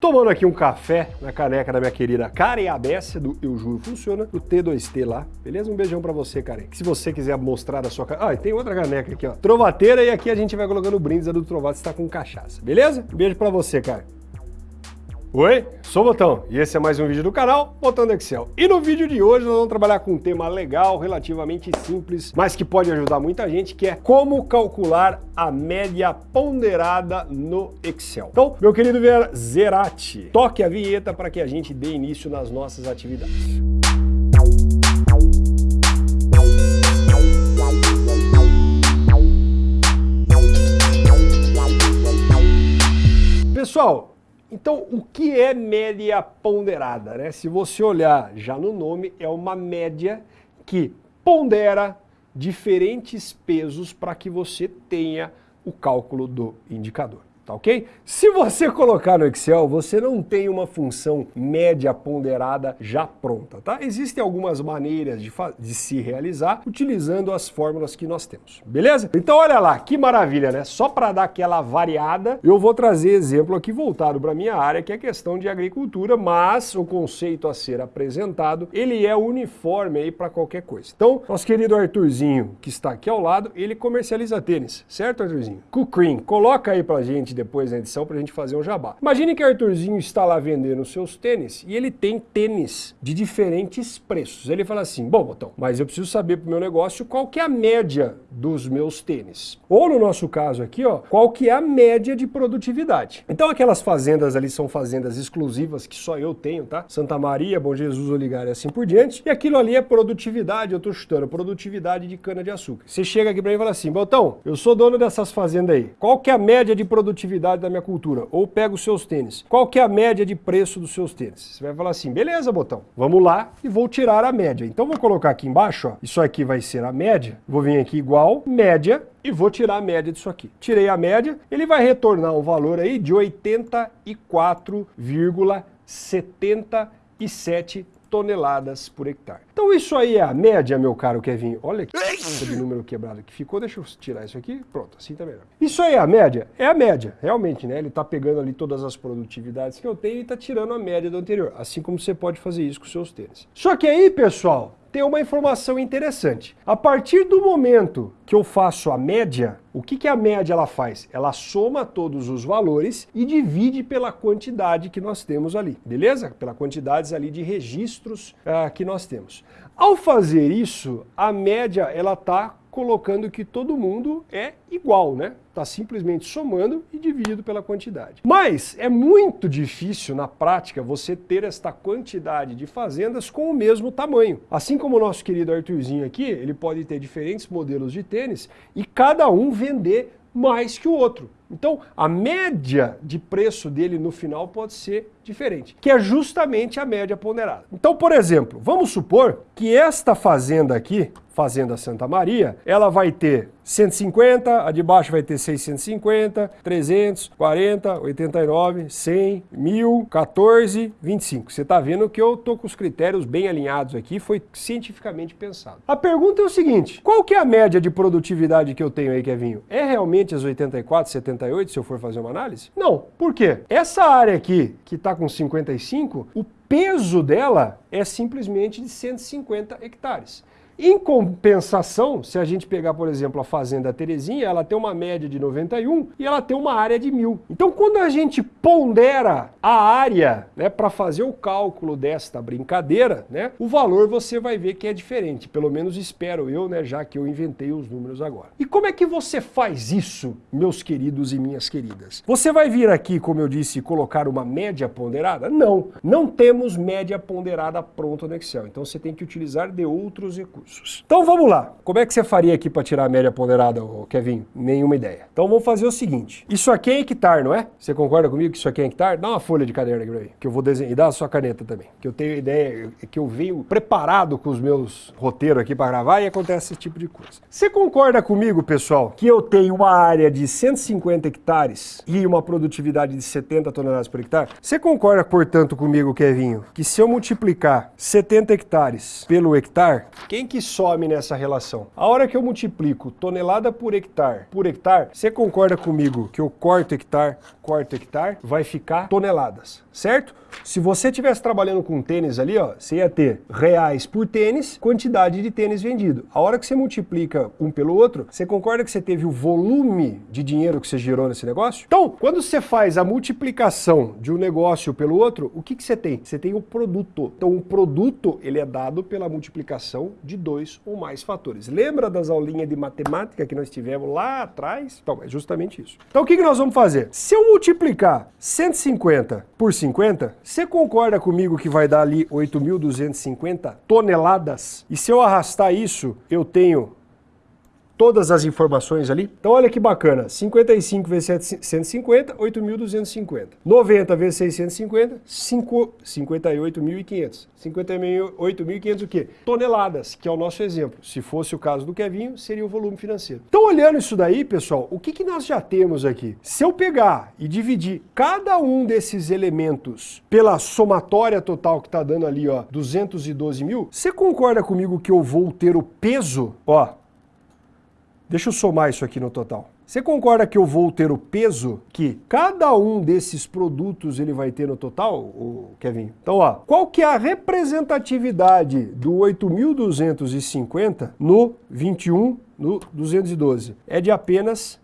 Tomando aqui um café na caneca da minha querida Karen Abesse, do Eu Juro Funciona, do T2T lá, beleza? Um beijão pra você, Karen. Se você quiser mostrar a sua. Ah, tem outra caneca aqui, ó. Trovateira, e aqui a gente vai colocando brindes do Trovato, está com cachaça, beleza? Um beijo pra você, Karen. Oi, sou o Botão e esse é mais um vídeo do canal Botão do Excel. E no vídeo de hoje nós vamos trabalhar com um tema legal, relativamente simples, mas que pode ajudar muita gente, que é como calcular a média ponderada no Excel. Então, meu querido Zerati, toque a vinheta para que a gente dê início nas nossas atividades. Pessoal, então, o que é média ponderada? Né? Se você olhar já no nome, é uma média que pondera diferentes pesos para que você tenha o cálculo do indicador tá ok? Se você colocar no Excel, você não tem uma função média ponderada já pronta, tá? Existem algumas maneiras de, de se realizar utilizando as fórmulas que nós temos, beleza? Então olha lá, que maravilha, né? Só para dar aquela variada, eu vou trazer exemplo aqui voltado para minha área, que é a questão de agricultura, mas o conceito a ser apresentado, ele é uniforme aí para qualquer coisa. Então, nosso querido Arthurzinho, que está aqui ao lado, ele comercializa tênis, certo, Arthurzinho? Kukrin, coloca aí pra gente depois na edição para a gente fazer um jabá. Imagine que Arthurzinho está lá vendendo seus tênis e ele tem tênis de diferentes preços. Ele fala assim, bom, Botão, mas eu preciso saber para o meu negócio qual que é a média dos meus tênis. Ou no nosso caso aqui, ó, qual que é a média de produtividade. Então aquelas fazendas ali são fazendas exclusivas que só eu tenho, tá? Santa Maria, Bom Jesus, Oligar e assim por diante. E aquilo ali é produtividade, eu estou chutando, produtividade de cana-de-açúcar. Você chega aqui para mim e fala assim, Botão, eu sou dono dessas fazendas aí. Qual que é a média de produtividade produtividade da minha cultura. Ou pega os seus tênis. Qual que é a média de preço dos seus tênis? Você vai falar assim, beleza, botão. Vamos lá e vou tirar a média. Então vou colocar aqui embaixo, ó, isso aqui vai ser a média. Vou vir aqui igual, média, e vou tirar a média disso aqui. Tirei a média, ele vai retornar um valor aí de 84,77 toneladas por hectare. Então isso aí é a média, meu caro Kevin. Olha que número quebrado que ficou. Deixa eu tirar isso aqui. Pronto, assim tá melhor. Isso aí é a média? É a média, realmente, né? Ele tá pegando ali todas as produtividades que eu tenho e tá tirando a média do anterior. Assim como você pode fazer isso com seus tênis. Só que aí, pessoal, tem uma informação interessante. A partir do momento que eu faço a média, o que, que a média ela faz? Ela soma todos os valores e divide pela quantidade que nós temos ali, beleza? Pela quantidade ali de registros uh, que nós temos. Ao fazer isso, a média ela está colocando que todo mundo é igual, né? Está simplesmente somando e dividido pela quantidade. Mas é muito difícil na prática você ter esta quantidade de fazendas com o mesmo tamanho. Assim como o nosso querido Arthurzinho aqui, ele pode ter diferentes modelos de tênis e cada um vender mais que o outro. Então, a média de preço dele no final pode ser diferente, que é justamente a média ponderada. Então, por exemplo, vamos supor que esta fazenda aqui, Fazenda Santa Maria, ela vai ter 150, a de baixo vai ter 650, 300, 40, 89, 100, 1000, 14, 25. Você está vendo que eu tô com os critérios bem alinhados aqui, foi cientificamente pensado. A pergunta é o seguinte, qual que é a média de produtividade que eu tenho aí, Kevinho? É realmente as 84, 78, se eu for fazer uma análise? Não. Por quê? Essa área aqui, que está com 55, o peso dela é simplesmente de 150 hectares. Em compensação, se a gente pegar, por exemplo, a Fazenda Terezinha, ela tem uma média de 91 e ela tem uma área de 1000. Então, quando a gente pondera a área né, para fazer o cálculo desta brincadeira, né, o valor você vai ver que é diferente. Pelo menos espero eu, né, já que eu inventei os números agora. E como é que você faz isso, meus queridos e minhas queridas? Você vai vir aqui, como eu disse, colocar uma média ponderada? Não, não temos média ponderada pronta no Excel. Então, você tem que utilizar de outros recursos Então vamos lá. Como é que você faria aqui para tirar a média ponderada, Kevin? Nenhuma ideia. Então vamos fazer o seguinte. Isso aqui é hectare, não é? Você concorda comigo que isso aqui é hectare? Dá uma folha de caderno aqui pra mim, que eu vou desenhar. E dá a sua caneta também. Que eu tenho ideia, que eu venho preparado com os meus roteiros aqui para gravar e acontece esse tipo de coisa. Você concorda comigo, pessoal, que eu tenho uma área de 150 hectares e uma produtividade de 70 toneladas por hectare? Você concorda, portanto, comigo, Kevinho, que se eu multiplicar 70 hectares pelo hectare, quem que que some nessa relação? A hora que eu multiplico tonelada por hectare por hectare, você concorda comigo que eu corto hectare, corto hectare, vai ficar toneladas, certo? Se você estivesse trabalhando com tênis ali, ó, você ia ter reais por tênis, quantidade de tênis vendido. A hora que você multiplica um pelo outro, você concorda que você teve o volume de dinheiro que você gerou nesse negócio? Então, quando você faz a multiplicação de um negócio pelo outro, o que, que você tem? Você tem o produto. Então, o produto, ele é dado pela multiplicação de dois ou mais fatores. Lembra das aulinhas de matemática que nós tivemos lá atrás? Então, é justamente isso. Então, o que, nós vamos fazer? Se eu multiplicar 150 por 50, você concorda comigo que vai dar ali 8.250 toneladas? E se eu arrastar isso, eu tenho todas as informações ali. Então olha que bacana, 55 vezes 750, 8.250. 90 vezes 650, 58.500. 58.500 o quê? Toneladas, que é o nosso exemplo. Se fosse o caso do Kevinho, seria o volume financeiro. Então olhando isso daí, pessoal, o que, que nós já temos aqui? Se eu pegar e dividir cada um desses elementos pela somatória total que está dando ali, ó, 212 mil, você concorda comigo que eu vou ter o peso, ó, Deixa eu somar isso aqui no total. Você concorda que eu vou ter o peso que cada um desses produtos ele vai ter no total, Kevin? Então, ó, qual que é a representatividade do 8.250 no 21 no 212? É de apenas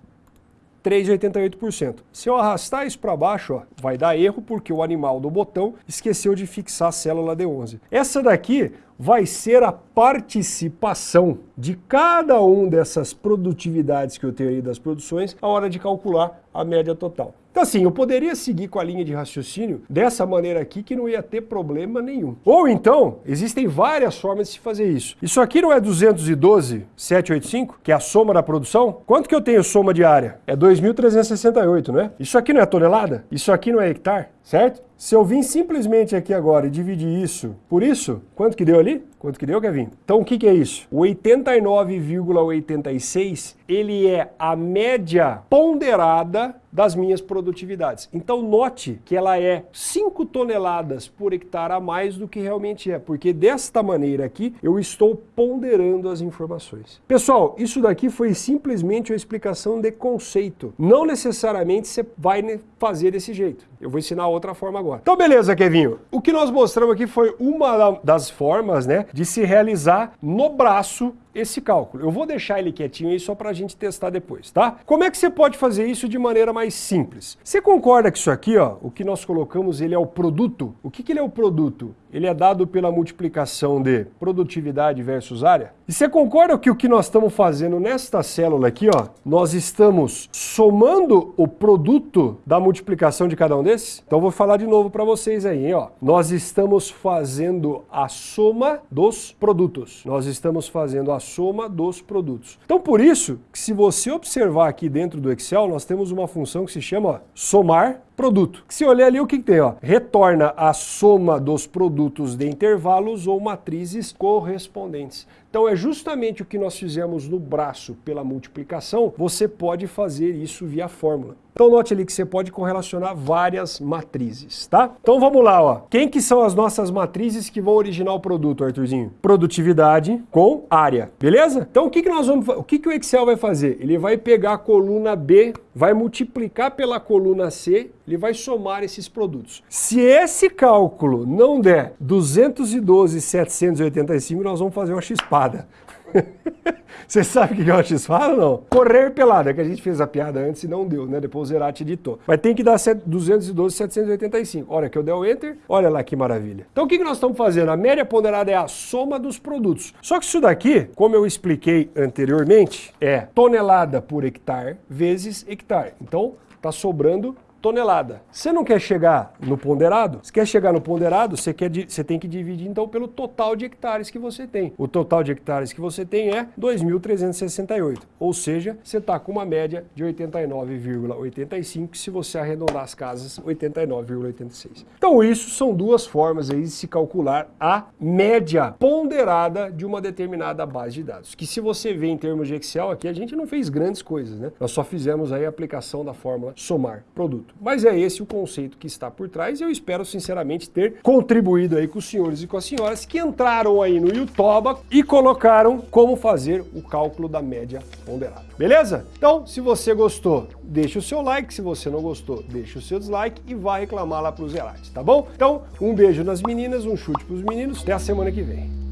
3,88%. Se eu arrastar isso para baixo, ó, vai dar erro porque o animal do botão esqueceu de fixar a célula D11. Essa daqui vai ser a participação de cada um dessas produtividades que eu tenho aí das produções a hora de calcular a média total. Então assim, eu poderia seguir com a linha de raciocínio dessa maneira aqui que não ia ter problema nenhum. Ou então, existem várias formas de se fazer isso. Isso aqui não é 212,785, que é a soma da produção? Quanto que eu tenho soma diária? É 2.368, não é? Isso aqui não é tonelada? Isso aqui não é hectare? Certo? Se eu vim simplesmente aqui agora e dividir isso por isso, quanto que deu ali? Quanto que deu, Kevin? Então o que, que é isso? O 89,86 ele é a média ponderada das minhas produtividades. Então note que ela é 5 toneladas por hectare a mais do que realmente é, porque desta maneira aqui eu estou ponderando as informações. Pessoal, isso daqui foi simplesmente uma explicação de conceito. Não necessariamente você vai fazer desse jeito. Eu vou ensinar outra forma agora. Então beleza, Kevinho. O que nós mostramos aqui foi uma das formas né, de se realizar no braço esse cálculo. Eu vou deixar ele quietinho aí só para a gente testar depois, tá? Como é que você pode fazer isso de maneira mais simples? Você concorda que isso aqui, ó, o que nós colocamos, ele é o produto? O que, que ele é o produto? Ele é dado pela multiplicação de produtividade versus área? E você concorda que o que nós estamos fazendo nesta célula aqui, ó, nós estamos somando o produto da multiplicação de cada um desses? Então vou falar de novo para vocês aí, hein, ó. Nós estamos fazendo a soma dos produtos. Nós estamos fazendo a soma dos produtos. Então por isso, que se você observar aqui dentro do Excel, nós temos uma função que se chama somar produto. Se olhar ali, o que, que tem? Ó? Retorna a soma dos produtos de intervalos ou matrizes correspondentes. Então é justamente o que nós fizemos no braço pela multiplicação, você pode fazer isso via fórmula. Então note ali que você pode correlacionar várias matrizes, tá? Então vamos lá, ó. Quem que são as nossas matrizes que vão originar o produto, Arthurzinho? Produtividade com área, beleza? Então o que que nós vamos, o que que o Excel vai fazer? Ele vai pegar a coluna B, vai multiplicar pela coluna C, ele vai somar esses produtos. Se esse cálculo não der 212,785, nós vamos fazer uma chispada. Você sabe o que é uma x-fala ou não? Correr pelada, que a gente fez a piada antes e não deu, né? Depois o Zerati editou. Mas tem que dar 212,785. Olha que eu der o Enter, olha lá que maravilha. Então o que nós estamos fazendo? A média ponderada é a soma dos produtos. Só que isso daqui, como eu expliquei anteriormente, é tonelada por hectare vezes hectare. Então está sobrando tonelada. Você não quer chegar no ponderado? Se quer chegar no ponderado, você, quer, você tem que dividir então pelo total de hectares que você tem. O total de hectares que você tem é 2.368, ou seja, você está com uma média de 89,85, se você arredondar as casas, 89,86. Então isso são duas formas aí de se calcular a média ponderada de uma determinada base de dados, que se você vê em termos de Excel aqui, a gente não fez grandes coisas, né? Nós só fizemos aí a aplicação da fórmula somar produto. Mas é esse o conceito que está por trás e eu espero sinceramente ter contribuído aí com os senhores e com as senhoras que entraram aí no YouTube e colocaram como fazer o cálculo da média ponderada. Beleza? Então, se você gostou, deixa o seu like, se você não gostou, deixa o seu dislike e vai reclamar lá para os Zerates, tá bom? Então, um beijo nas meninas, um chute para os meninos, até a semana que vem.